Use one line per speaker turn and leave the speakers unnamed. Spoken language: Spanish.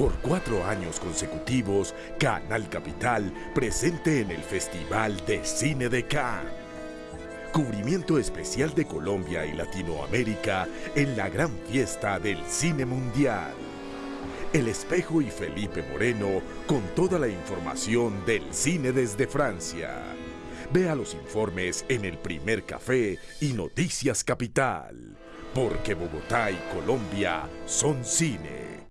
Por cuatro años consecutivos, Canal Capital presente en el Festival de Cine de Cannes. Cubrimiento especial de Colombia y Latinoamérica en la gran fiesta del cine mundial. El Espejo y Felipe Moreno con toda la información del cine desde Francia. Vea los informes en el primer café y Noticias Capital, porque Bogotá y Colombia son cine.